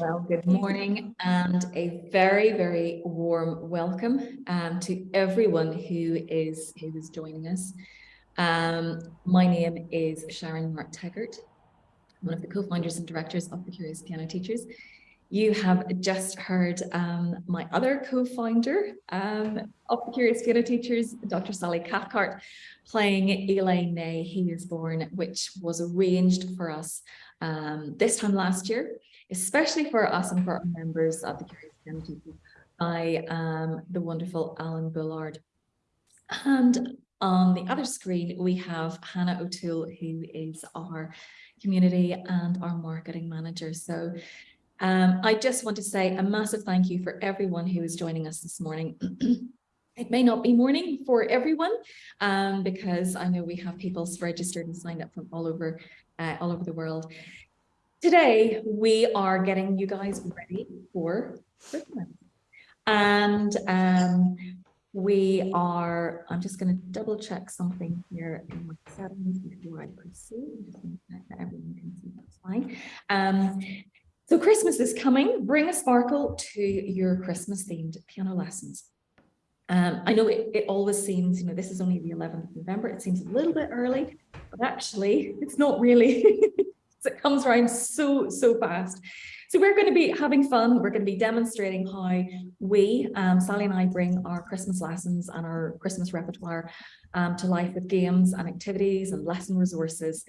Well, good morning and a very, very warm welcome um, to everyone who is who is joining us. Um, my name is Sharon Mark Teggart, one of the co-founders and directors of the Curious Piano Teachers. You have just heard um, my other co-founder um, of the Curious Piano Teachers, Dr. Sally Cathcart, playing Il est né, He is Born, which was arranged for us um, this time last year, especially for us and for our members of the Curious Piano Teachers by um, the wonderful Alan Bullard. And on the other screen, we have Hannah O'Toole, who is our community and our marketing manager. So um, I just want to say a massive thank you for everyone who is joining us this morning. it may not be morning for everyone um, because I know we have people registered and signed up from all over uh, all over the world. Today, we are getting you guys ready for Christmas. And um, we are, I'm just going to double check something here in my settings before I proceed. Just check that everyone can see that's fine. Um, so Christmas is coming. Bring a sparkle to your Christmas themed piano lessons. Um, I know it, it always seems, you know, this is only the 11th of November. It seems a little bit early, but actually it's not really. it comes around so, so fast. So we're going to be having fun. We're going to be demonstrating how we, um, Sally and I, bring our Christmas lessons and our Christmas repertoire um, to life with games and activities and lesson resources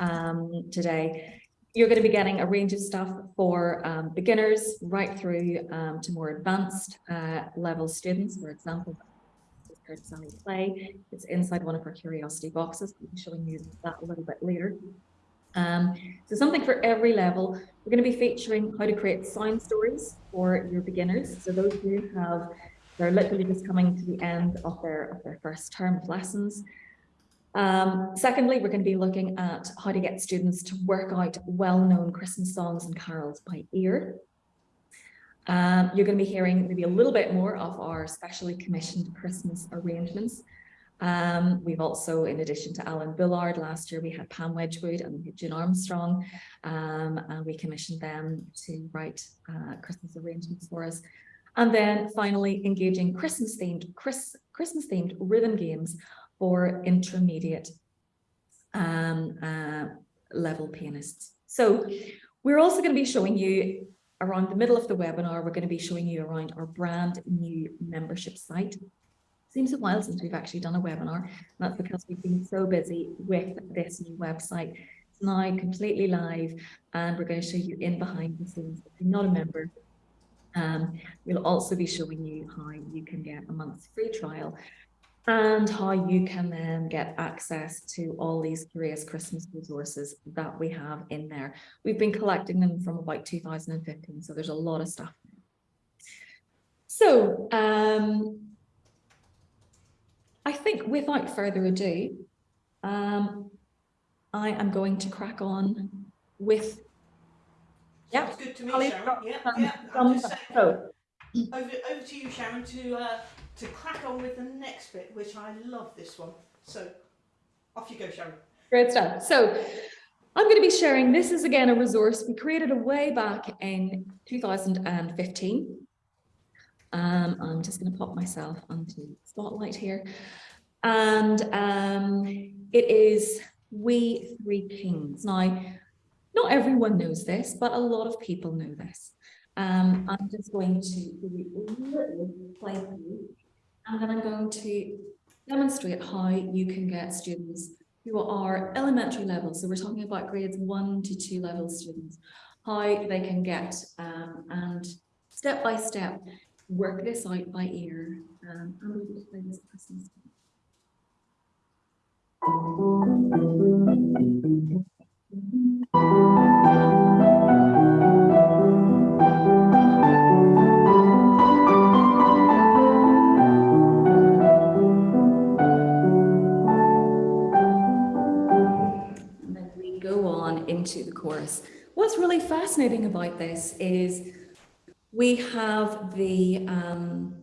um, today you're going to be getting a range of stuff for um, beginners right through um, to more advanced uh, level students. For example, heard Sally Play. It's inside one of our curiosity boxes. I'll be showing you that a little bit later. Um, so something for every level. We're going to be featuring how to create sound stories for your beginners. So those who have, they're literally just coming to the end of their, of their first term of lessons. Um, secondly, we're going to be looking at how to get students to work out well-known Christmas songs and carols by ear. Um, you're going to be hearing maybe a little bit more of our specially commissioned Christmas arrangements. Um, we've also, in addition to Alan Bullard, last year we had Pam Wedgwood and June Armstrong, um, and we commissioned them to write uh, Christmas arrangements for us. And then finally, engaging Christmas-themed Chris, Christmas-themed rhythm games for intermediate um, uh, level pianists. So we're also going to be showing you around the middle of the webinar, we're going to be showing you around our brand new membership site. Seems a while since we've actually done a webinar. That's because we've been so busy with this new website. It's now completely live and we're going to show you in behind the scenes. If you're not a member, um, we'll also be showing you how you can get a month's free trial and how you can then get access to all these curious Christmas resources that we have in there. We've been collecting them from about 2015, so there's a lot of stuff. So um, I think without further ado, um, I am going to crack on with yeah. Sounds good to me, Sharon. Yeah, yeah. Some, so, over, over to you, Sharon, to uh, to crack on with the next bit, which I love this one. So off you go, Sharon. Great stuff. So I'm going to be sharing, this is again a resource we created a way back in 2015. Um, I'm just going to pop myself onto spotlight here. And um, it is We Three Kings. Now, not everyone knows this, but a lot of people know this. Um, I'm just going to a little play and then I'm going to demonstrate how you can get students who are elementary level. So we're talking about grades one to two level students, how they can get um, and step by step work this out by ear. Um, and we'll just play this Christmas. into the chorus. What's really fascinating about this is we have the, um,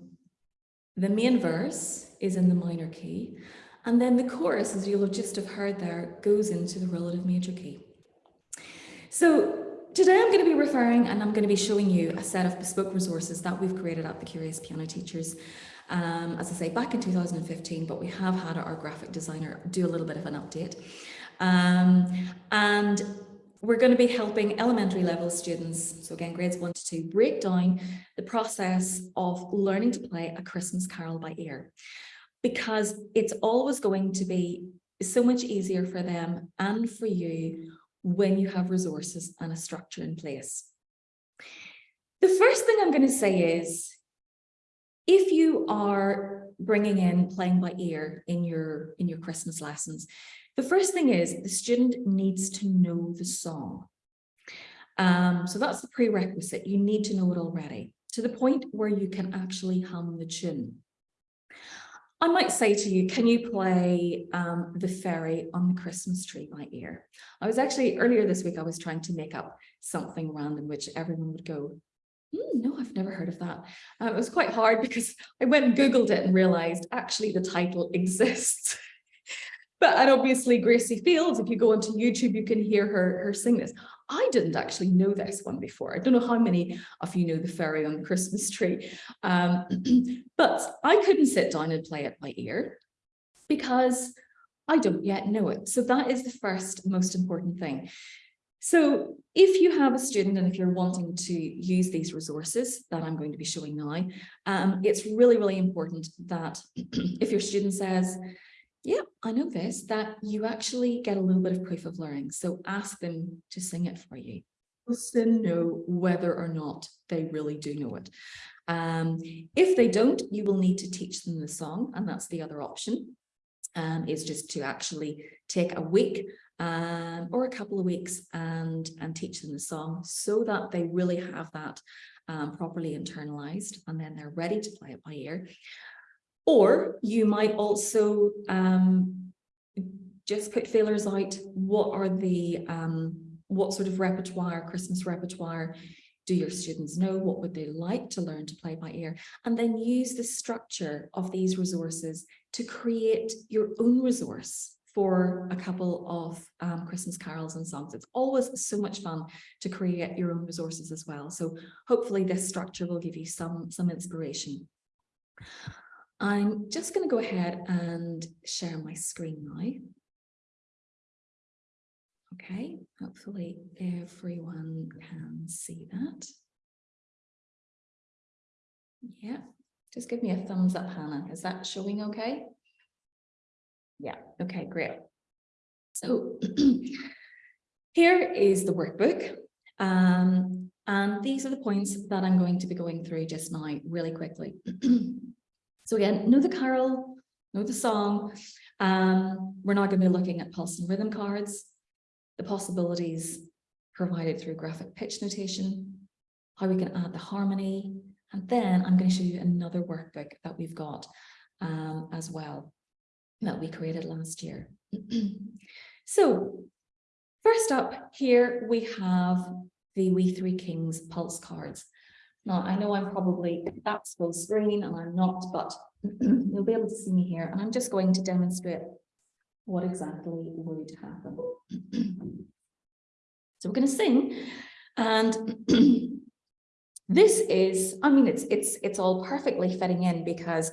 the main verse is in the minor key, and then the chorus, as you'll have just have heard there, goes into the relative major key. So today I'm going to be referring and I'm going to be showing you a set of bespoke resources that we've created at the Curious Piano Teachers. Um, as I say, back in 2015, but we have had our graphic designer do a little bit of an update. Um, and we're going to be helping elementary level students, so again, grades one to two, break down the process of learning to play a Christmas carol by ear. Because it's always going to be so much easier for them and for you when you have resources and a structure in place. The first thing I'm going to say is, if you are bringing in playing by ear in your in your Christmas lessons, the first thing is the student needs to know the song. Um, so that's the prerequisite. You need to know it already to the point where you can actually hum the tune. I might say to you, can you play um, The Fairy on the Christmas Tree by ear? I was actually, earlier this week, I was trying to make up something random, which everyone would go, mm, no, I've never heard of that. Uh, it was quite hard because I went and Googled it and realized actually the title exists. But and obviously Gracie Fields, if you go onto YouTube, you can hear her, her sing this. I didn't actually know this one before. I don't know how many of you know the fairy on the Christmas tree, um, but I couldn't sit down and play it by ear because I don't yet know it. So that is the first most important thing. So if you have a student and if you're wanting to use these resources that I'm going to be showing now, um, it's really, really important that if your student says, yeah, I know this, that you actually get a little bit of proof of learning. So ask them to sing it for you. Just to know whether or not they really do know it. Um, if they don't, you will need to teach them the song, and that's the other option, um, is just to actually take a week um, or a couple of weeks and, and teach them the song so that they really have that um, properly internalized and then they're ready to play it by ear. Or you might also um, just put feelers out. What are the, um, what sort of repertoire, Christmas repertoire do your students know? What would they like to learn to play by ear? And then use the structure of these resources to create your own resource for a couple of um, Christmas carols and songs. It's always so much fun to create your own resources as well. So hopefully this structure will give you some, some inspiration. I'm just going to go ahead and share my screen now. Okay, hopefully everyone can see that. Yeah, just give me a thumbs up, Hannah. Is that showing okay? Yeah, okay, great. So here is the workbook. Um, and these are the points that I'm going to be going through just now really quickly. So again, know the carol, know the song. Um, we're not going to be looking at pulse and rhythm cards, the possibilities provided through graphic pitch notation, how we can add the harmony, and then I'm going to show you another workbook that we've got um, as well that we created last year. so first up here we have the We Three Kings pulse cards. Now, I know I'm probably, that's full screen and I'm not, but you'll be able to see me here. And I'm just going to demonstrate what exactly would happen. so we're going to sing and this is, I mean, it's, it's, it's all perfectly fitting in because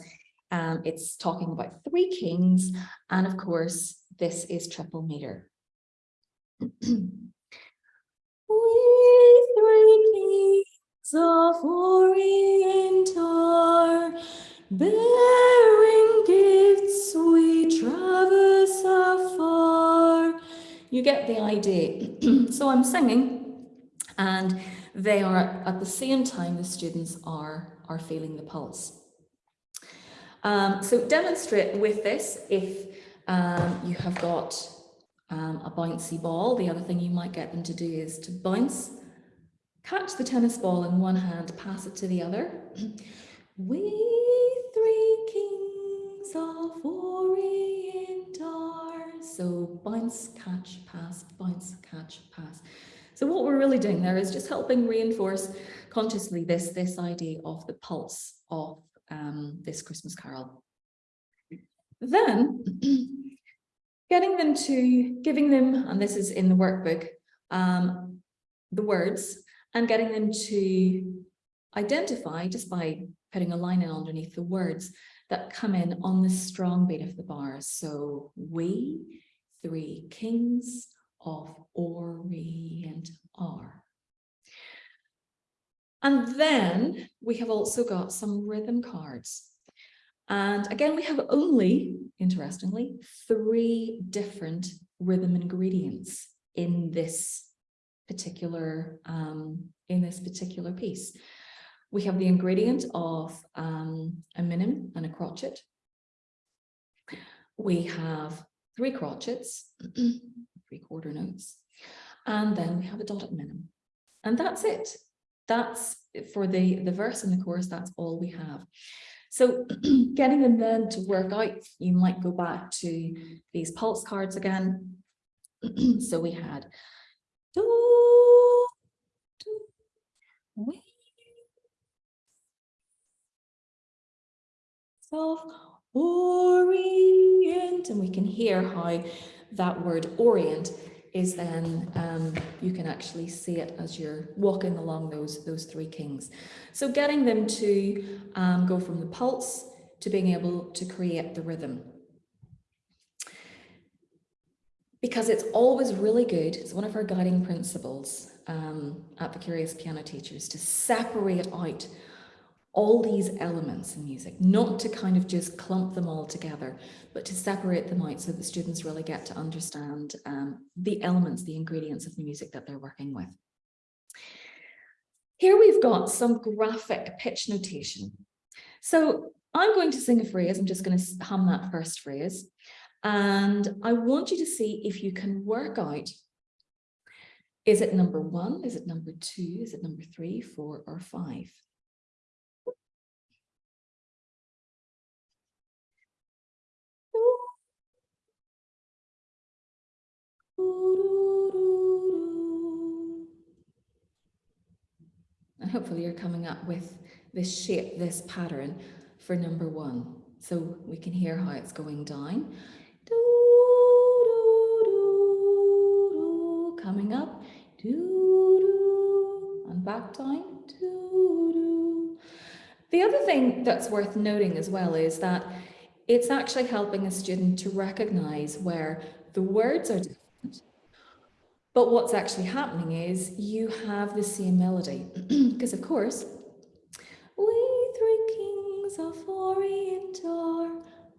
um, it's talking about three kings. And of course, this is triple meter. we three kings of Orient are bearing gifts we traverse afar. You get the idea. so I'm singing and they are at the same time the students are, are feeling the pulse. Um, so demonstrate with this if um, you have got um, a bouncy ball. The other thing you might get them to do is to bounce Catch the tennis ball in one hand, pass it to the other. we three kings of Orient are. So bounce, catch, pass, bounce, catch, pass. So what we're really doing there is just helping reinforce consciously this, this idea of the pulse of um, this Christmas carol. Then getting them to, giving them, and this is in the workbook, um, the words and getting them to identify just by putting a line in underneath the words that come in on the strong beat of the bars. So we, three kings of Orient are. And then we have also got some rhythm cards. And again, we have only, interestingly, three different rhythm ingredients in this particular um, in this particular piece. We have the ingredient of um, a minim and a crotchet. We have three crotchets, three quarter notes, and then we have a dotted minim. And that's it. That's for the, the verse and the chorus, that's all we have. So getting them then to work out, you might go back to these pulse cards again. so we had do, do, self orient and we can hear how that word orient is then um, you can actually see it as you're walking along those those three kings. So getting them to um, go from the pulse to being able to create the rhythm because it's always really good it's one of our guiding principles um, at the curious piano teachers to separate out all these elements in music, not to kind of just clump them all together, but to separate them out so that students really get to understand um, the elements, the ingredients of the music that they're working with. Here we've got some graphic pitch notation. So I'm going to sing a phrase, I'm just going to hum that first phrase, and I want you to see if you can work out, is it number one, is it number two, is it number three, four, or five? And hopefully you're coming up with this shape, this pattern for number one. So we can hear how it's going down. Coming up. Doo-doo, And back down. The other thing that's worth noting as well is that it's actually helping a student to recognize where the words are different. But what's actually happening is you have the same melody. Because of course, we three kings of Orient are,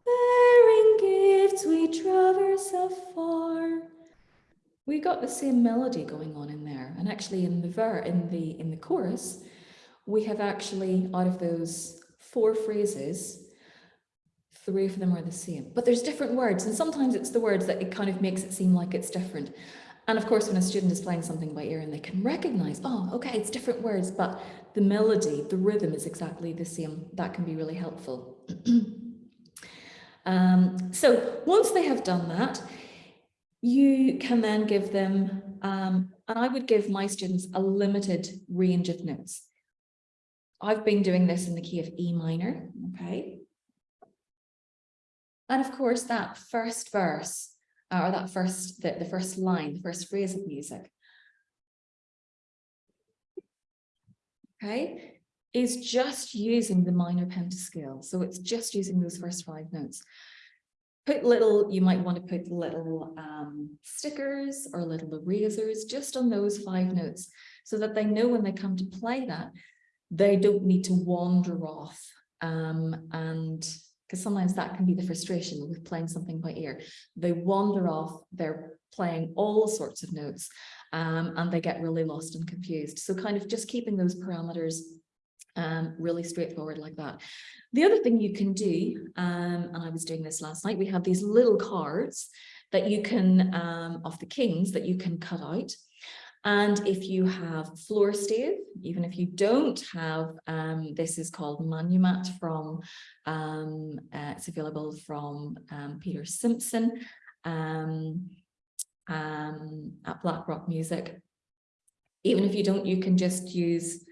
bearing gifts we traverse afar. We got the same melody going on in there. And actually in the ver in the in the chorus, we have actually out of those four phrases, three of them are the same, but there's different words. And sometimes it's the words that it kind of makes it seem like it's different. And of course, when a student is playing something by ear and they can recognize, oh, okay, it's different words, but the melody, the rhythm is exactly the same. That can be really helpful. um, so once they have done that, you can then give them, um, and I would give my students a limited range of notes. I've been doing this in the key of E minor, okay? And of course, that first verse, or that first, the, the first line, the first phrase of music, okay, is just using the minor pentascale. So it's just using those first five notes. Put little, you might want to put little um, stickers or little erasers just on those five notes so that they know when they come to play that, they don't need to wander off um, and because sometimes that can be the frustration with playing something by ear. They wander off, they're playing all sorts of notes um, and they get really lost and confused. So kind of just keeping those parameters um, really straightforward like that. The other thing you can do, um, and I was doing this last night, we have these little cards that you can, um, of the kings that you can cut out. And if you have floor stave, even if you don't have, um, this is called Manumat from, um, uh, it's available from um, Peter Simpson um, um, at Blackrock Music. Even if you don't, you can just use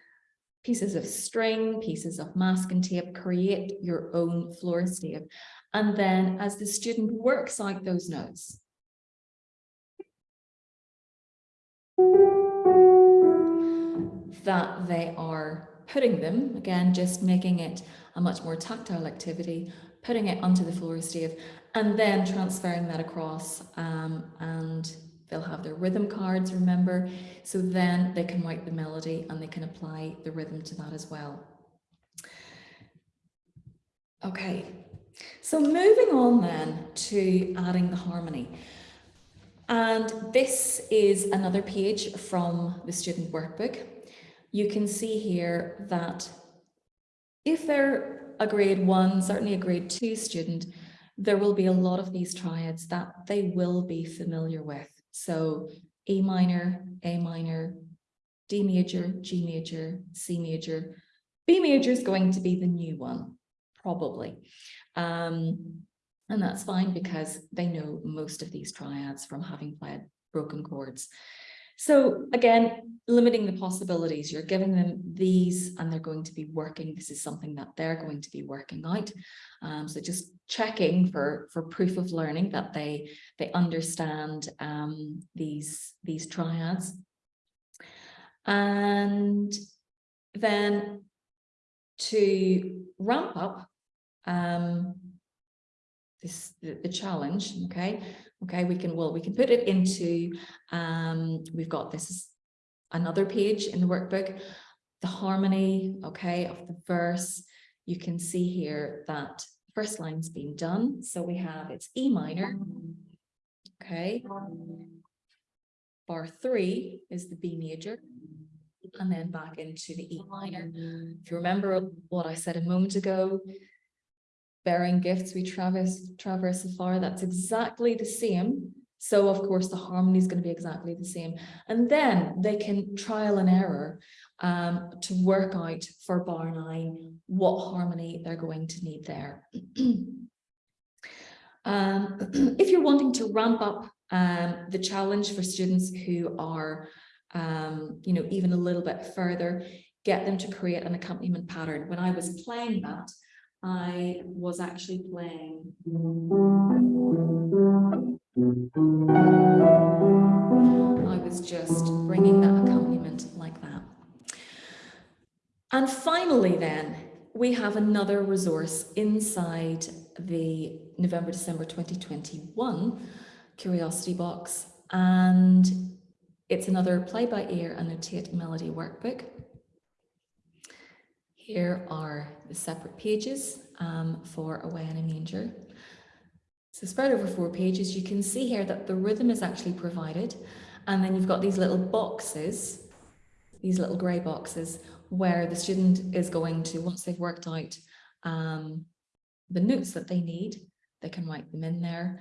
pieces of string, pieces of masking tape, create your own floor stave. And then as the student works out those notes, that they are putting them, again, just making it a much more tactile activity, putting it onto the floor stave, and then transferring that across um, and they'll have their rhythm cards, remember, so then they can write the melody and they can apply the rhythm to that as well. Okay, so moving on then to adding the harmony. And this is another page from the student workbook. You can see here that if they're a grade one, certainly a grade two student, there will be a lot of these triads that they will be familiar with. So A minor, A minor, D major, G major, C major. B major is going to be the new one, probably. Um, and that's fine because they know most of these triads from having played broken chords. So again, limiting the possibilities, you're giving them these and they're going to be working. This is something that they're going to be working out. Um, so just checking for, for proof of learning that they, they understand um, these, these triads. And then to ramp up um, this the, the challenge, okay, Okay, we can, well, we can put it into, um, we've got this is another page in the workbook, the harmony, okay, of the verse. You can see here that first line's been done. So we have, it's E minor, okay. Bar three is the B major, and then back into the E minor. If you remember what I said a moment ago, bearing gifts we traverse traverse afar that's exactly the same. So of course the harmony is going to be exactly the same. And then they can trial and error um, to work out for bar nine what harmony they're going to need there. Um, if you're wanting to ramp up um, the challenge for students who are um, you know even a little bit further get them to create an accompaniment pattern. When I was playing that I was actually playing. I was just bringing that accompaniment like that. And finally then, we have another resource inside the November, December 2021 Curiosity Box. And it's another play by ear annotate melody workbook. Here are the separate pages um, for Away in a Manger. So spread over four pages, you can see here that the rhythm is actually provided. And then you've got these little boxes, these little grey boxes, where the student is going to, once they've worked out um, the notes that they need, they can write them in there.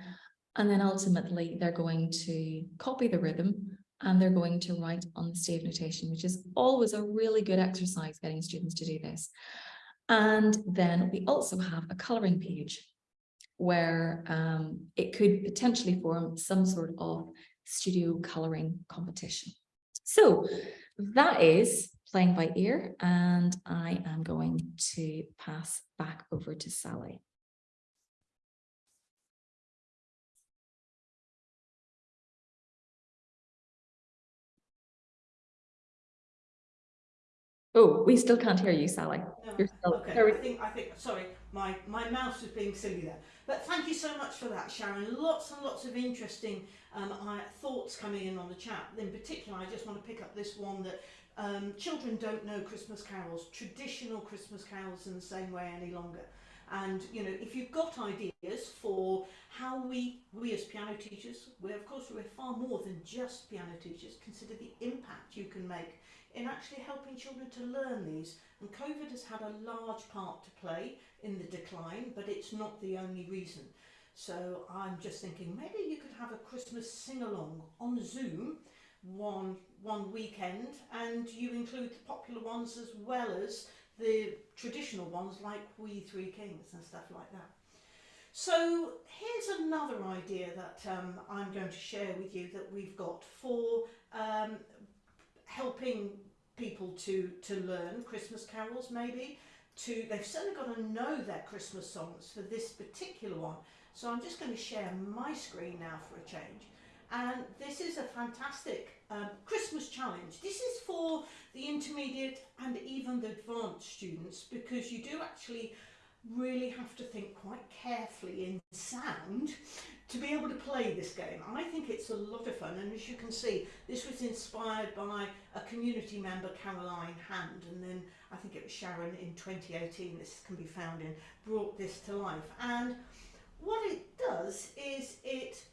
And then ultimately they're going to copy the rhythm and they're going to write on the stave notation, which is always a really good exercise getting students to do this. And then we also have a colouring page where um, it could potentially form some sort of studio colouring competition. So that is playing by ear and I am going to pass back over to Sally. Oh, we still can't hear you, Sally. No. You're still, okay, I think, I think, sorry, my, my mouse was being silly there. But thank you so much for that, Sharon. Lots and lots of interesting um, thoughts coming in on the chat. In particular, I just want to pick up this one that um, children don't know Christmas carols, traditional Christmas carols in the same way any longer. And, you know, if you've got ideas for how we, we as piano teachers, we of course we're far more than just piano teachers, consider the impact you can make in actually helping children to learn these. And COVID has had a large part to play in the decline, but it's not the only reason. So I'm just thinking maybe you could have a Christmas sing-along on Zoom one one weekend and you include the popular ones as well as the traditional ones like We Three Kings and stuff like that. So here's another idea that um, I'm going to share with you that we've got for um, helping people to, to learn Christmas carols maybe. To, they've certainly got to know their Christmas songs for this particular one. So I'm just going to share my screen now for a change. and this is a fantastic um, Christmas challenge. This is for the intermediate and even the advanced students because you do actually really have to think quite carefully in sound to be able to play this game. I think it's a lot of fun and as you can see this was inspired by a community member Caroline Hand and then I think it was Sharon in 2018 this can be found in brought this to life and what it does is it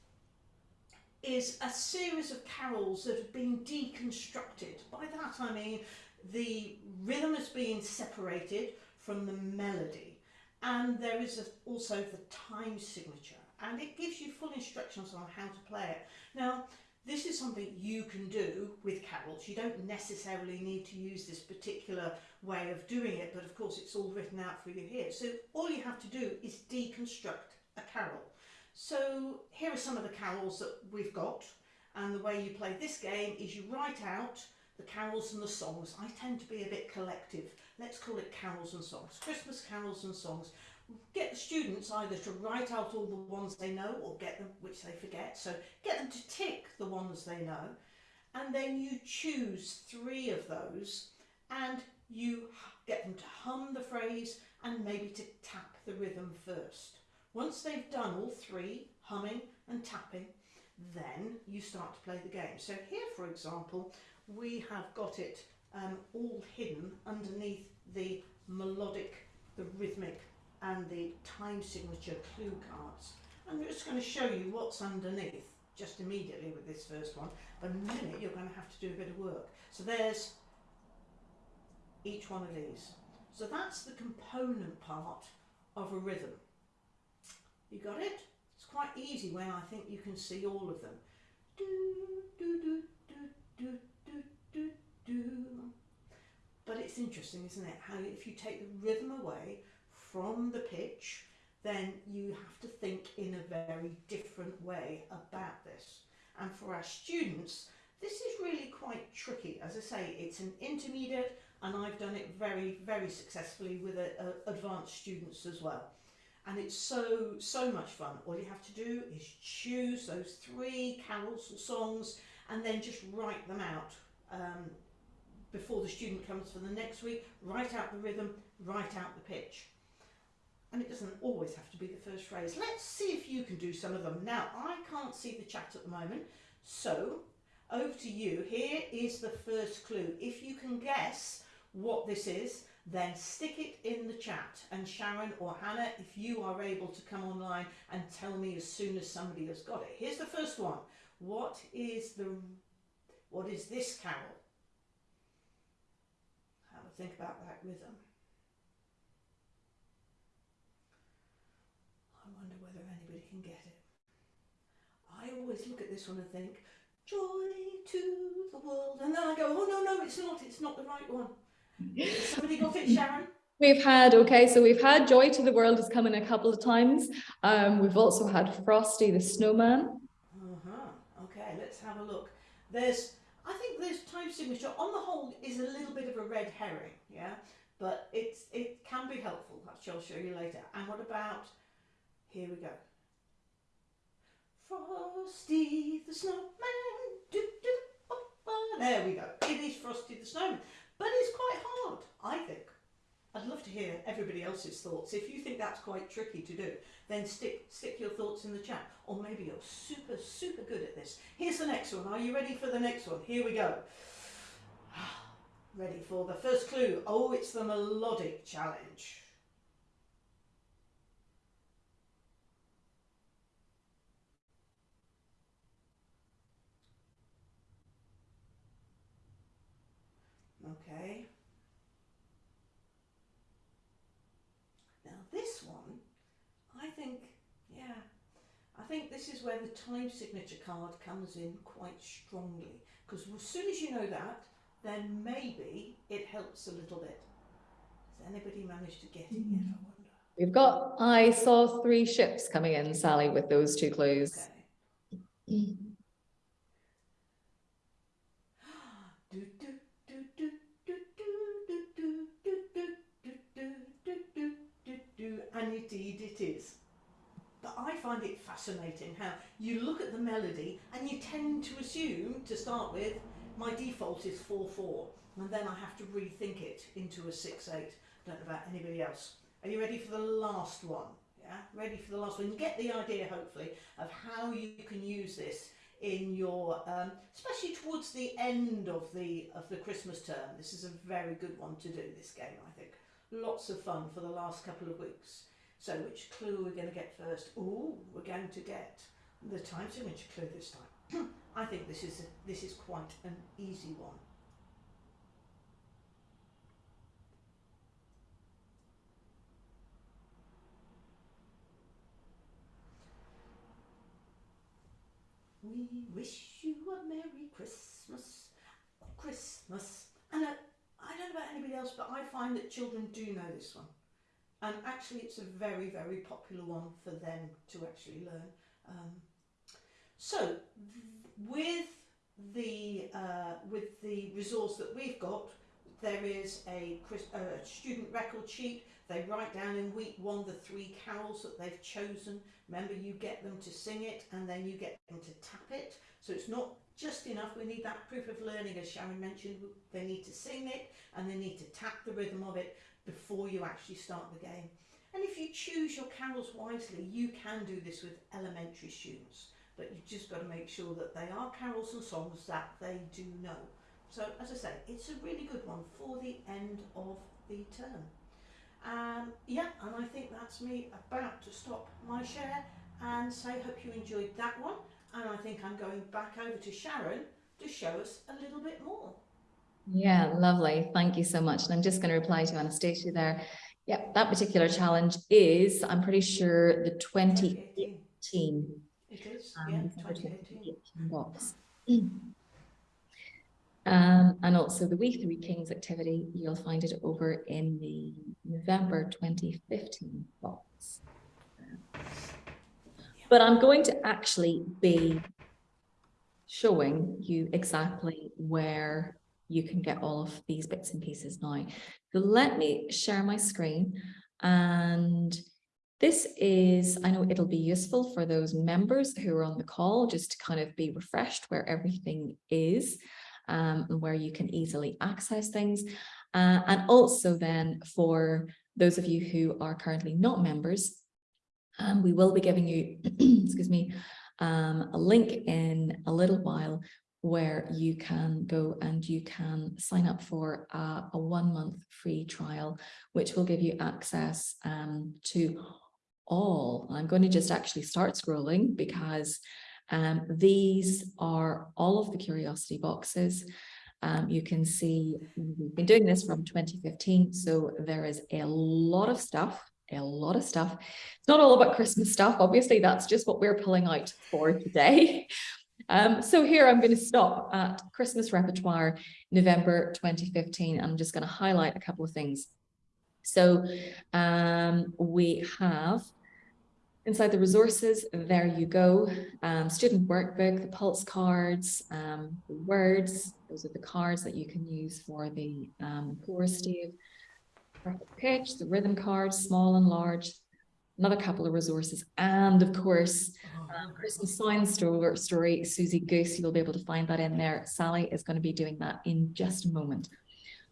is a series of carols that have been deconstructed. By that I mean the rhythm has been separated from the melody and there is a, also the time signature and it gives you full instructions on how to play it. Now this is something you can do with carols. You don't necessarily need to use this particular way of doing it but of course it's all written out for you here. So all you have to do is deconstruct a carol. So here are some of the carols that we've got and the way you play this game is you write out the carols and the songs. I tend to be a bit collective. Let's call it carols and songs. Christmas carols and songs. Get the students either to write out all the ones they know or get them, which they forget. So get them to tick the ones they know. And then you choose three of those and you get them to hum the phrase and maybe to tap the rhythm first. Once they've done all three, humming and tapping, then you start to play the game. So here, for example, we have got it um, all hidden underneath the melodic, the rhythmic and the time signature clue cards. I'm just going to show you what's underneath just immediately with this first one, but in a minute you're going to have to do a bit of work. So there's each one of these. So that's the component part of a rhythm. You got it? It's quite easy when I think you can see all of them. Do, do, do, do, do, do. But it's interesting, isn't it? How if you take the rhythm away from the pitch, then you have to think in a very different way about this. And for our students, this is really quite tricky. As I say, it's an intermediate and I've done it very, very successfully with a, a advanced students as well and it's so so much fun all you have to do is choose those three carols or songs and then just write them out um, before the student comes for the next week write out the rhythm write out the pitch and it doesn't always have to be the first phrase let's see if you can do some of them now I can't see the chat at the moment so over to you here is the first clue if you can guess what this is then stick it in the chat and Sharon or Hannah if you are able to come online and tell me as soon as somebody has got it. Here's the first one. What is the what is this carol? Think about that rhythm. I wonder whether anybody can get it. I always look at this one and think, joy to the world. And then I go, oh no, no, it's not, it's not the right one. Somebody got it, Sharon? We've had, okay, so we've had Joy to the World has come in a couple of times. Um, we've also had Frosty the Snowman. Uh-huh. Okay, let's have a look. There's, I think this time signature on the whole is a little bit of a red herring, yeah? But it's it can be helpful, which I'll show you later. And what about, here we go. Frosty the Snowman, do, do, oh, oh. there we go. It is Frosty the Snowman. But it's quite hard, I think. I'd love to hear everybody else's thoughts. If you think that's quite tricky to do, then stick, stick your thoughts in the chat. Or maybe you're super, super good at this. Here's the next one. Are you ready for the next one? Here we go. Ready for the first clue. Oh, it's the melodic challenge. Okay. Now this one, I think, yeah, I think this is where the time signature card comes in quite strongly because as soon as you know that, then maybe it helps a little bit. Has anybody managed to get it yet, I wonder? We've got, I saw three ships coming in, Sally, with those two clues. Okay. and indeed it is. But I find it fascinating how you look at the melody and you tend to assume to start with my default is 4-4 and then I have to rethink it into a 6-8. Don't know about anybody else. Are you ready for the last one? Yeah, ready for the last one. You get the idea, hopefully, of how you can use this in your, um, especially towards the end of the of the Christmas term. This is a very good one to do. This game, I think, lots of fun for the last couple of weeks. So, which clue we're going to get first? Oh, we're going to get the time signature clue this time. I think this is a, this is quite an easy one. We wish you a Merry Christmas, Christmas. And I, I don't know about anybody else, but I find that children do know this one. And actually it's a very, very popular one for them to actually learn. Um, so with the, uh, with the resource that we've got, there is a, a student record sheet. They write down in week one the three carols that they've chosen Remember, you get them to sing it and then you get them to tap it. So it's not just enough. We need that proof of learning, as Sharon mentioned. They need to sing it and they need to tap the rhythm of it before you actually start the game. And if you choose your carols wisely, you can do this with elementary students. But you've just got to make sure that they are carols and songs that they do know. So as I say, it's a really good one for the end of the term. Um, yeah, and I think that's me about to stop my share and say hope you enjoyed that one. And I think I'm going back over to Sharon to show us a little bit more. Yeah, lovely. Thank you so much. And I'm just going to reply to Anastasia there. Yeah, that particular challenge is, I'm pretty sure, the 2018. It is, um, yeah, 2018. box. Um, and also the We Three Kings activity, you'll find it over in the November 2015 box. But I'm going to actually be showing you exactly where you can get all of these bits and pieces now. So let me share my screen and this is, I know it'll be useful for those members who are on the call just to kind of be refreshed where everything is um, and where you can easily access things. Uh, and also then for those of you who are currently not members, um, we will be giving you, excuse me, um, a link in a little while where you can go and you can sign up for a, a one month free trial, which will give you access um, to all. I'm going to just actually start scrolling because um, these are all of the curiosity boxes. Um, you can see we've been doing this from 2015, so there is a lot of stuff, a lot of stuff. It's not all about Christmas stuff, obviously, that's just what we're pulling out for today. Um, so here I'm going to stop at Christmas Repertoire November 2015. I'm just going to highlight a couple of things. So um, we have Inside the resources, there you go. Um, student workbook, the pulse cards, um, the words, those are the cards that you can use for the um, chorus Steve. Pitch, the rhythm cards, small and large, another couple of resources. And of course, um, Christmas Science story, story, Suzy Goose, you'll be able to find that in there. Sally is going to be doing that in just a moment.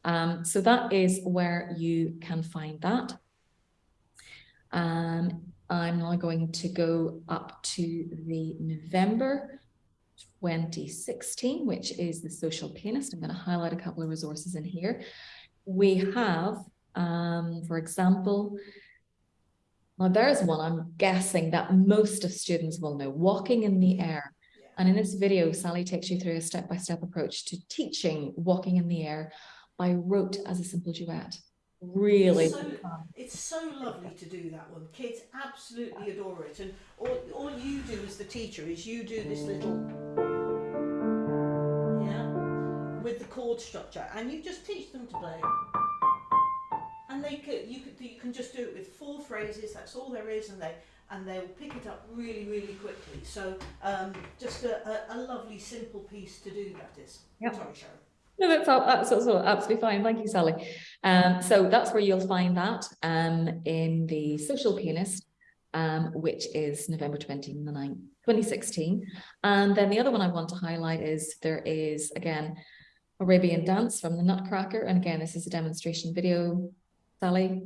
Um, so that is where you can find that. Um, I'm now going to go up to the November 2016, which is the social pianist. I'm going to highlight a couple of resources in here. We have, um, for example, now there's one I'm guessing that most of students will know, Walking in the mm-hmm. Air. And in this video, Sally takes you through a step-by-step -step approach to teaching Walking in the Air by rote as a simple duet. Really it's so, it's so lovely to do that one. Kids absolutely adore it. And all, all you do as the teacher is you do this little yeah with the chord structure. And you just teach them to play and they could you could you can just do it with four phrases that's all there is and they and they'll pick it up really really quickly so um, just a, a, a lovely simple piece to do that is yep. sorry Sharon no, that's, all, that's also absolutely fine. Thank you, Sally. Um, so that's where you'll find that um, in the social pianist. um, which is November 29, 2016. And then the other one I want to highlight is there is, again, Arabian Dance from the Nutcracker. And again, this is a demonstration video. Sally,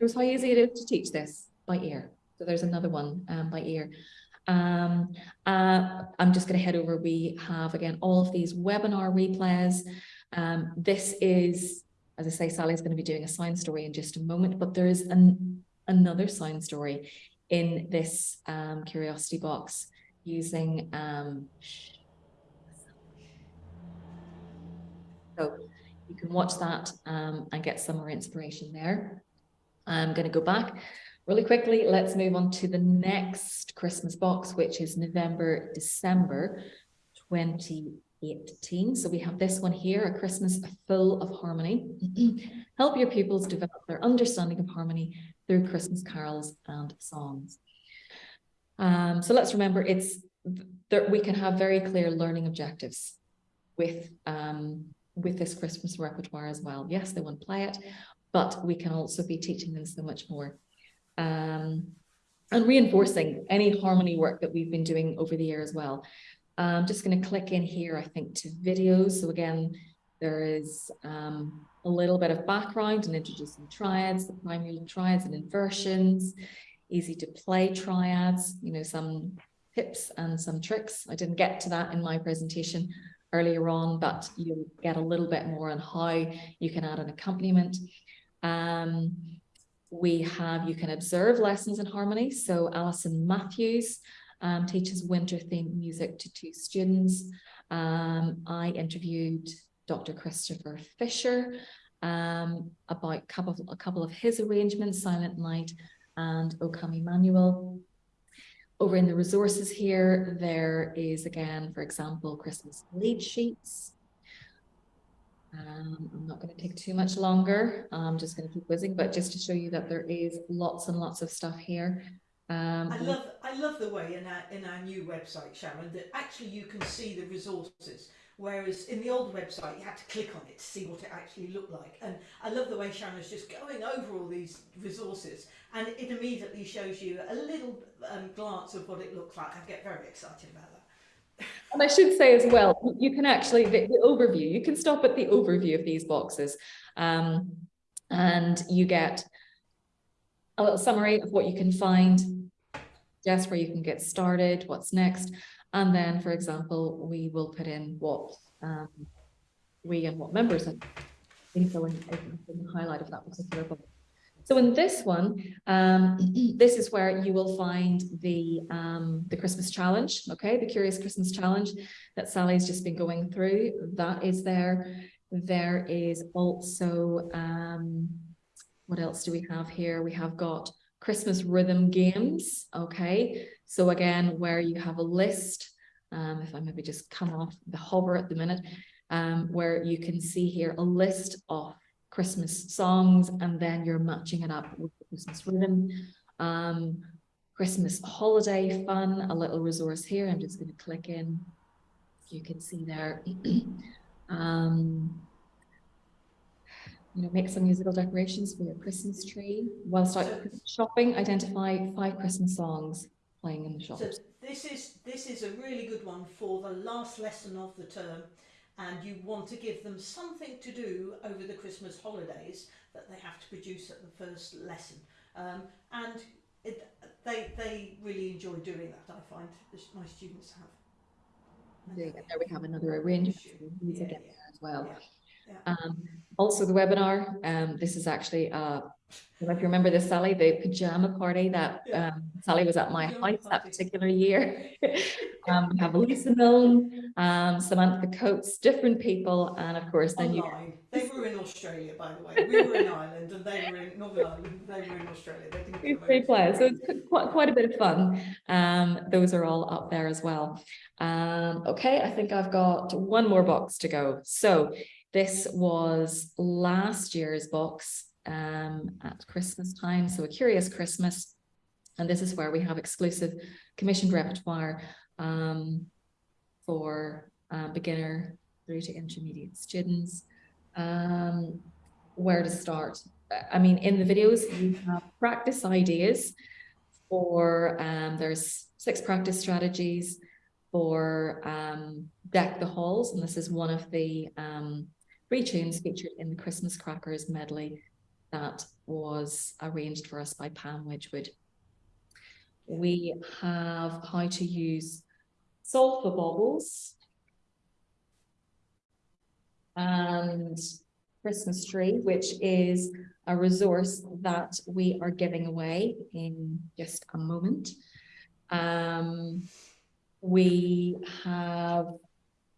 shows how easy it is to teach this by ear. So there's another one um, by ear. Um, uh, I'm just going to head over. We have, again, all of these webinar replays. Um, this is, as I say, Sally's going to be doing a sound story in just a moment, but there is an, another sound story in this um, curiosity box using um, so you can watch that um, and get some more inspiration there. I'm going to go back really quickly. Let's move on to the next Christmas box, which is November, December 2018. So we have this one here, a Christmas full of harmony. Help your pupils develop their understanding of harmony through Christmas carols and songs. Um, so let's remember it's that we can have very clear learning objectives with um, with this Christmas repertoire as well. Yes, they want to play it, but we can also be teaching them so much more. Um, and reinforcing any harmony work that we've been doing over the year as well. I'm just going to click in here, I think, to videos. So again, there is um, a little bit of background and introducing triads, the primary triads and inversions, easy to play triads, you know, some tips and some tricks. I didn't get to that in my presentation earlier on, but you'll get a little bit more on how you can add an accompaniment. Um, we have, you can observe lessons in harmony. So Alison Matthews um, teaches winter themed music to two students. Um, I interviewed Dr. Christopher Fisher um, about a couple, of, a couple of his arrangements, Silent Night and O Come Emmanuel. Over in the resources here, there is again, for example, Christmas lead sheets. Um, I'm not going to take too much longer. I'm just going to keep whizzing, but just to show you that there is lots and lots of stuff here. Um, I love I love the way in our in our new website, Sharon, that actually you can see the resources. Whereas in the old website, you had to click on it to see what it actually looked like. And I love the way Sharon is just going over all these resources and it immediately shows you a little um, glance of what it looks like. I get very excited about that. And I should say as well, you can actually, the, the overview, you can stop at the overview of these boxes um, and you get a little summary of what you can find, just where you can get started, what's next. And then, for example, we will put in what um, we and what members filling in the highlight of that particular book. So in this one, um, this is where you will find the um, the Christmas challenge, okay, the Curious Christmas challenge that Sally's just been going through. That is there. There is also, um, what else do we have here? We have got Christmas rhythm games, okay. So again, where you have a list, um, if I maybe just come off the hover at the minute, um, where you can see here a list of Christmas songs and then you're matching it up with the Christmas rhythm. Um, Christmas holiday fun, a little resource here. I'm just going to click in. You can see there. um, you know, make some musical decorations for your Christmas tree. Whilst out shopping, identify five Christmas songs playing in the shops. So this is this is a really good one for the last lesson of the term and you want to give them something to do over the Christmas holidays that they have to produce at the first lesson. Um, and it, they, they really enjoy doing that, I find my students have. There, there we have another arrangement yeah, yeah, as well. Yeah. Um, also the webinar, um, this is actually, uh, if you remember this, Sally, the pajama party that um, Sally was at my house that particular year. um, we have Lisa Milne, um, Samantha Coates, different people, and of course then Online. you. They were in Australia, by the way. We were in Ireland, and they were in Northern Ireland. They were in Australia. They Great players. So it's quite quite a bit of fun. Um, those are all up there as well. Um, okay, I think I've got one more box to go. So this was last year's box um, at Christmas time, so a curious Christmas. And this is where we have exclusive commissioned repertoire um, for uh, beginner through to intermediate students. Um, where to start? I mean, in the videos, you have practice ideas for um, there's six practice strategies for um, Deck the Halls, and this is one of the um, three tunes featured in the Christmas Crackers medley that was arranged for us by Pam Wedgwood. We have how to use solfa baubles and Christmas tree, which is a resource that we are giving away in just a moment. Um, we have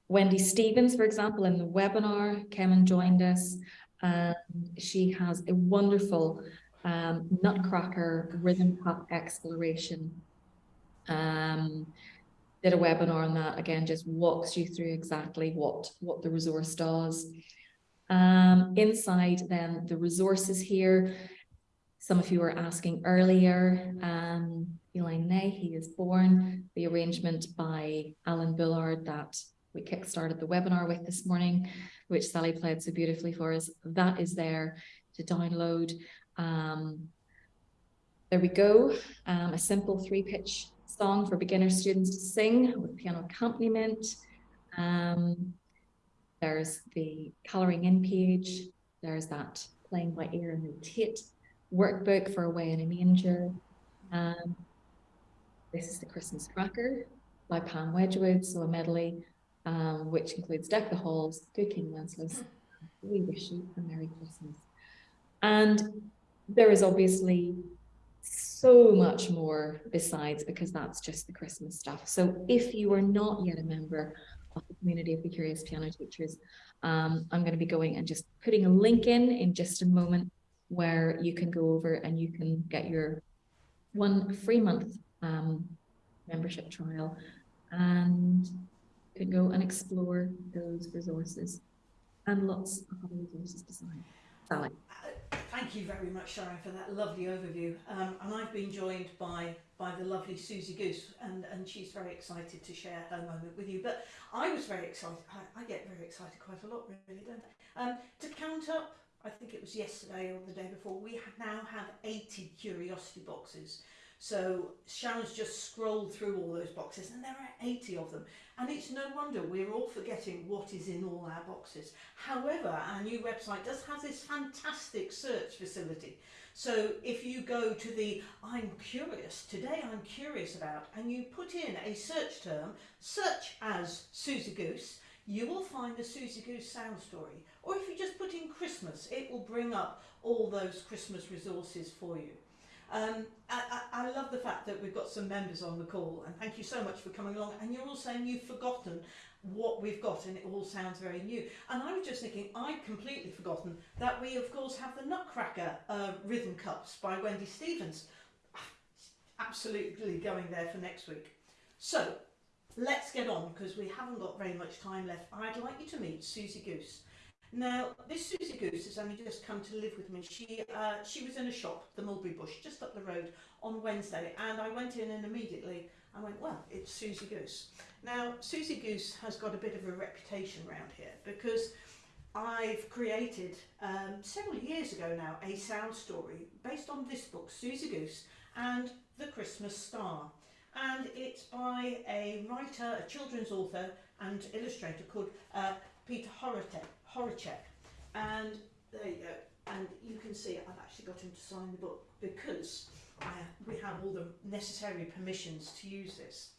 Wendy Stevens, for example, in the webinar, came and joined us. And she has a wonderful um, Nutcracker rhythm cup exploration. Um, did a webinar on that again, just walks you through exactly what, what the resource does. Um, inside then the resources here, some of you were asking earlier, um, Il est né, he is born, the arrangement by Alan Bullard that we kickstarted the webinar with this morning, which Sally played so beautifully for us. That is there to download. Um, there we go, um, a simple three pitch song for beginner students to sing with piano accompaniment. Um, there's the colouring in page. There's that playing by ear and notate workbook for Away in a Manger. Um, this is the Christmas Cracker by Pam Wedgwood, so a medley, um, which includes Deck the Halls, Good King Wenceslas, We Wish You a Merry Christmas. And there is obviously so much more besides because that's just the Christmas stuff. So if you are not yet a member of the community of the curious piano teachers. Um, I'm going to be going and just putting a link in in just a moment where you can go over and you can get your one free month um, membership trial and can go and explore those resources and lots of other resources besides. Sally. Thank you very much, Sharon, for that lovely overview. Um, and I've been joined by by the lovely Suzy Goose, and, and she's very excited to share her moment with you. But I was very excited. I, I get very excited quite a lot, really, don't I? Um, to count up, I think it was yesterday or the day before, we now have 80 curiosity boxes. So Sharon's just scrolled through all those boxes and there are 80 of them. And it's no wonder we're all forgetting what is in all our boxes. However, our new website does have this fantastic search facility. So if you go to the I'm curious, today I'm curious about, and you put in a search term, such as Suzy Goose, you will find the Suzy Goose sound story. Or if you just put in Christmas, it will bring up all those Christmas resources for you. Um, I, I, I love the fact that we've got some members on the call and thank you so much for coming along and you're all saying you've forgotten what we've got and it all sounds very new. And I was just thinking, I'd completely forgotten that we of course have the Nutcracker uh, Rhythm Cups by Wendy Stevens. Absolutely going there for next week. So let's get on because we haven't got very much time left. I'd like you to meet Suzy Goose. Now, this Suzy Goose has only just come to live with me. She uh, she was in a shop, the Mulberry Bush, just up the road on Wednesday, and I went in and immediately I went, well, it's Suzy Goose. Now, Suzy Goose has got a bit of a reputation around here because I've created um, several years ago now a sound story based on this book, Suzy Goose and the Christmas Star. And it's by a writer, a children's author and illustrator called uh, Peter Horacek. And there you go. And you can see I've actually got him to sign the book because we have all the necessary permissions to use this.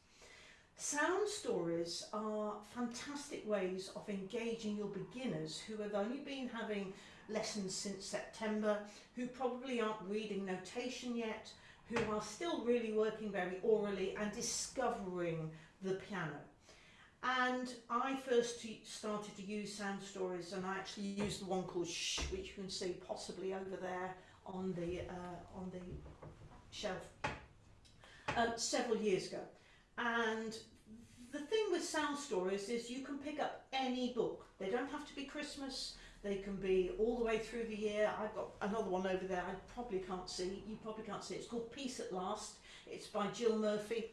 Sound stories are fantastic ways of engaging your beginners who have only been having lessons since September, who probably aren't reading notation yet, who are still really working very orally and discovering the piano. And I first started to use sound stories and I actually used the one called Shh, which you can see possibly over there on the, uh, on the shelf um, several years ago. And the thing with sound stories is you can pick up any book. They don't have to be Christmas. They can be all the way through the year. I've got another one over there I probably can't see. You probably can't see. It's called Peace at Last. It's by Jill Murphy.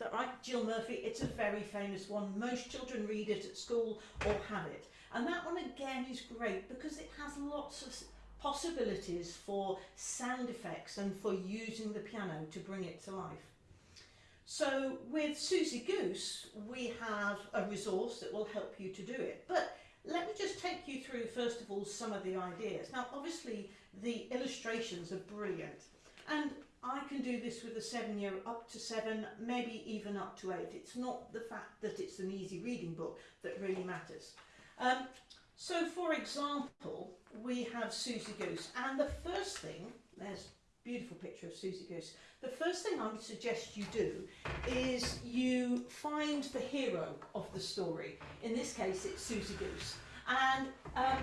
That right? Jill Murphy. It's a very famous one. Most children read it at school or have it. And that one again is great because it has lots of possibilities for sound effects and for using the piano to bring it to life. So with Suzy Goose, we have a resource that will help you to do it. But let me just take you through, first of all, some of the ideas. Now, obviously, the illustrations are brilliant. And I can do this with a seven year up to seven, maybe even up to eight. It's not the fact that it's an easy reading book that really matters. Um, so for example, we have Suzy Goose and the first thing, there's a beautiful picture of Suzy Goose, the first thing I would suggest you do is you find the hero of the story. In this case, it's Suzy Goose. And um,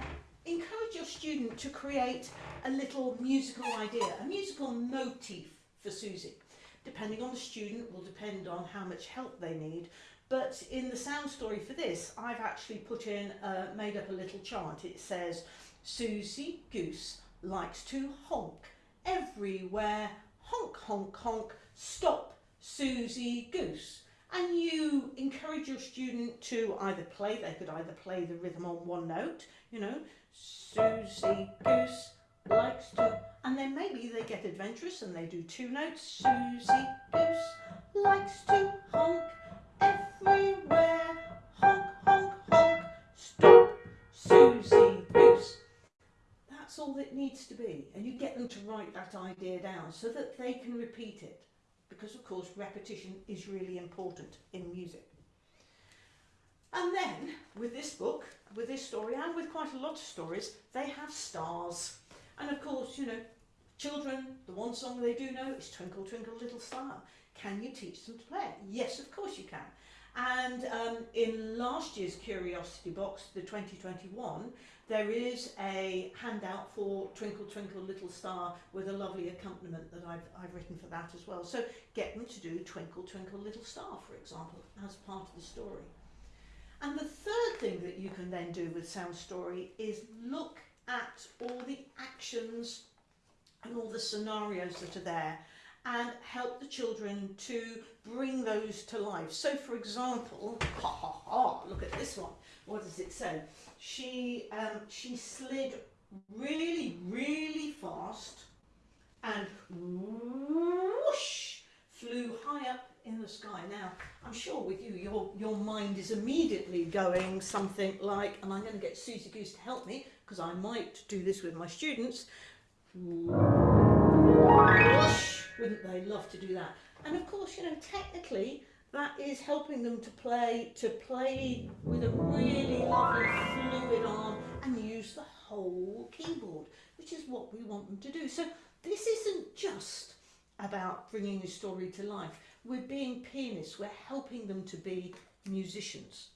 encourage your student to create a little musical idea, a musical motif for Suzy. Depending on the student will depend on how much help they need. But in the sound story for this, I've actually put in, uh, made up a little chant. It says, Suzy Goose likes to honk everywhere. Honk, honk, honk, stop Suzy Goose and you encourage your student to either play, they could either play the rhythm on one note, you know, Suzy Goose likes to, and then maybe they get adventurous and they do two notes, Suzy Goose likes to honk everywhere, honk, honk, honk, stop Suzy Goose. That's all it needs to be, and you get them to write that idea down so that they can repeat it because of course repetition is really important in music. And then with this book, with this story and with quite a lot of stories, they have stars. And of course, you know, children, the one song they do know is Twinkle Twinkle Little Star. Can you teach them to play? Yes, of course you can. And um, in last year's Curiosity Box, the 2021, there is a handout for Twinkle Twinkle Little Star with a lovely accompaniment that I've, I've written for that as well. So get them to do Twinkle Twinkle Little Star, for example, as part of the story. And the third thing that you can then do with Sound Story is look at all the actions and all the scenarios that are there and help the children to bring those to life. So for example, ha ha ha, look at this one. What does it say? She, um, she slid really, really fast and whoosh, flew high up in the sky. Now, I'm sure with you, your, your mind is immediately going something like, and I'm going to get Suzy Goose to help me, because I might do this with my students, wouldn't they love to do that? And of course, you know, technically, that is helping them to play to play with a really lovely fluid arm and use the whole keyboard which is what we want them to do so this isn't just about bringing a story to life we're being pianists we're helping them to be musicians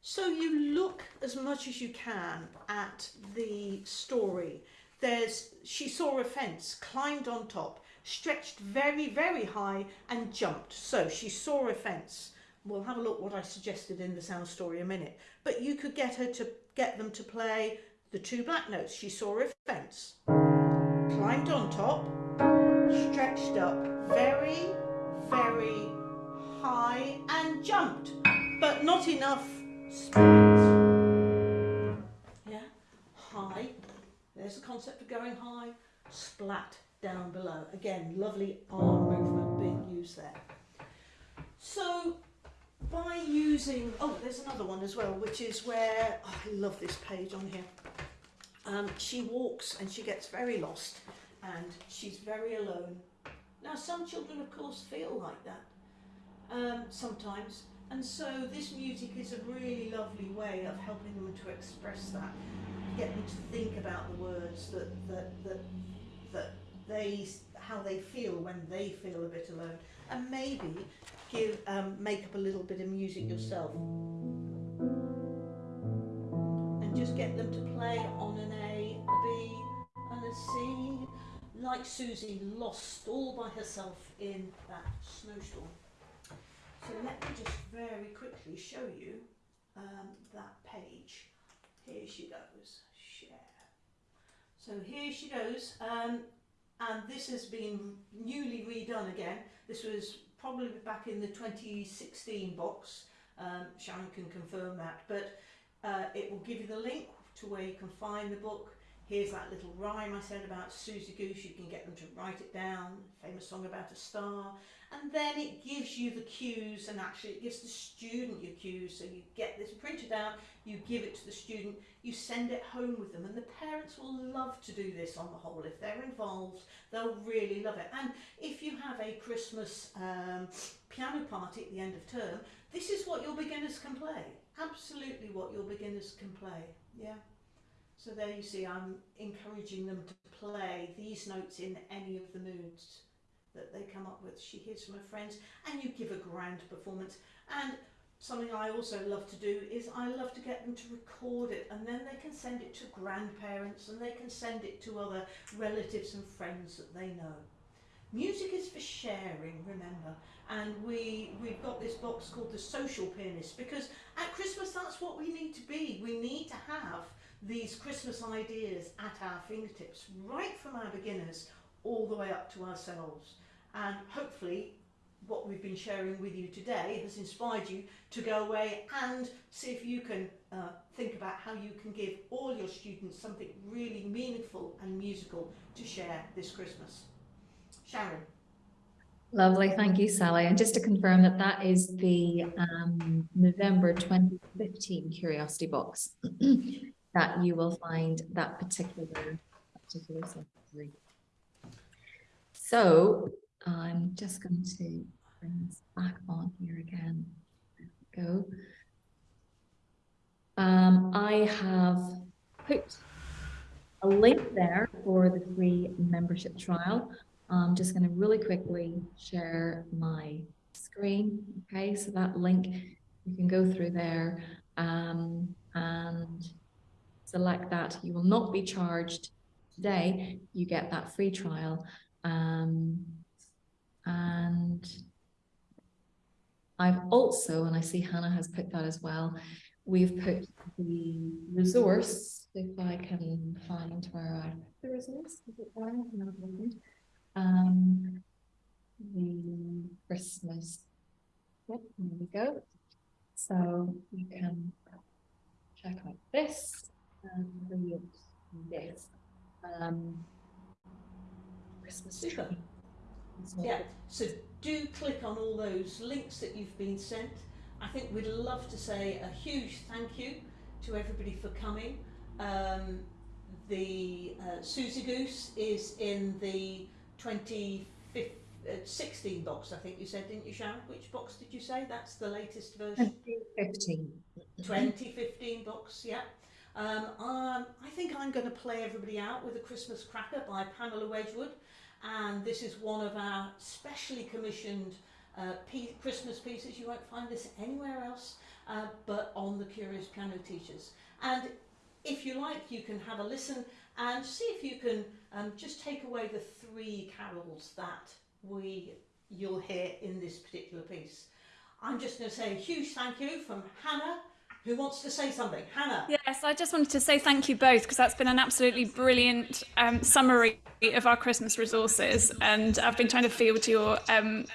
so you look as much as you can at the story there's she saw a fence climbed on top stretched very, very high and jumped. So she saw a fence. We'll have a look what I suggested in the sound story a minute. But you could get her to get them to play the two black notes. She saw a fence, climbed on top, stretched up very, very high and jumped. But not enough Yeah, high. There's the concept of going high, splat down below. Again, lovely arm movement being used there. So by using, oh, there's another one as well, which is where, oh, I love this page on here. Um, she walks and she gets very lost and she's very alone. Now, some children, of course, feel like that um, sometimes. And so this music is a really lovely way of helping them to express that, get them to think about the words that, that, that, that they how they feel when they feel a bit alone and maybe give um, make up a little bit of music yourself and just get them to play on an A, a B and a C like Suzy lost all by herself in that snowstorm. So let me just very quickly show you um, that page. Here she goes, share. So here she goes. Um, and this has been newly redone again. This was probably back in the 2016 box. Um, Sharon can confirm that, but uh, it will give you the link to where you can find the book. Here's that little rhyme I said about Suzy Goose. You can get them to write it down. Famous song about a star. And then it gives you the cues and actually it gives the student your cues. So you get this printed out, you give it to the student, you send it home with them. And the parents will love to do this on the whole. If they're involved, they'll really love it. And if you have a Christmas um, piano party at the end of term, this is what your beginners can play. Absolutely what your beginners can play. Yeah. So there you see I'm encouraging them to play these notes in any of the moods that they come up with. She hears from her friends and you give a grand performance. And something I also love to do is I love to get them to record it and then they can send it to grandparents and they can send it to other relatives and friends that they know. Music is for sharing, remember, and we, we've got this box called the social pianist because at Christmas that's what we need to be. We need to have these Christmas ideas at our fingertips, right from our beginners all the way up to ourselves. And hopefully what we've been sharing with you today has inspired you to go away and see if you can uh, think about how you can give all your students something really meaningful and musical to share this Christmas. Sharon. Lovely, thank you, Sally. And just to confirm that that is the um, November 2015 Curiosity Box. that you will find that particular particular secretary. So I'm just going to bring this back on here again. Go. Um, I have put a link there for the free membership trial. I'm just going to really quickly share my screen. Okay, so that link, you can go through there um, and select that. You will not be charged today. You get that free trial. Um, and I've also, and I see Hannah has put that as well, we've put the resource, if I can find where I the resource, is it there? Um, the Christmas, yep, there we go. So you can check out this and this um, Christmas. Yeah, so do click on all those links that you've been sent. I think we'd love to say a huge thank you to everybody for coming. Um, the uh, Suzy Goose is in the 2016 uh, box, I think you said, didn't you, Sharon? Which box did you say? That's the latest version? 2015. 2015 box, yeah. Um, um, I think I'm going to play everybody out with a Christmas Cracker by Pamela Wedgwood. And this is one of our specially commissioned uh, Christmas pieces. You won't find this anywhere else, uh, but on the Curious Piano Teachers. And if you like, you can have a listen and see if you can um, just take away the three carols that we you'll hear in this particular piece. I'm just going to say a huge thank you from Hannah, who wants to say something? Hannah. Yes, I just wanted to say thank you both because that's been an absolutely brilliant um, summary of our Christmas resources, and I've been trying to field your um,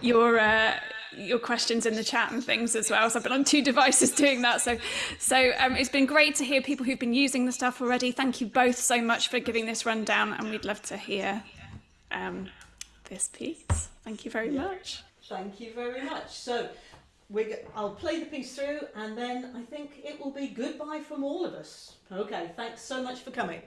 your uh, your questions in the chat and things as well. So I've been on two devices doing that. So so um, it's been great to hear people who've been using the stuff already. Thank you both so much for giving this rundown, and we'd love to hear um, this piece. Thank you very much. Thank you very much. So we I'll play the piece through and then I think it will be goodbye from all of us. Okay, thanks so much for coming.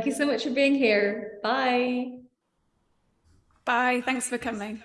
Thank you so much for being here. Bye. Bye. Thanks for coming.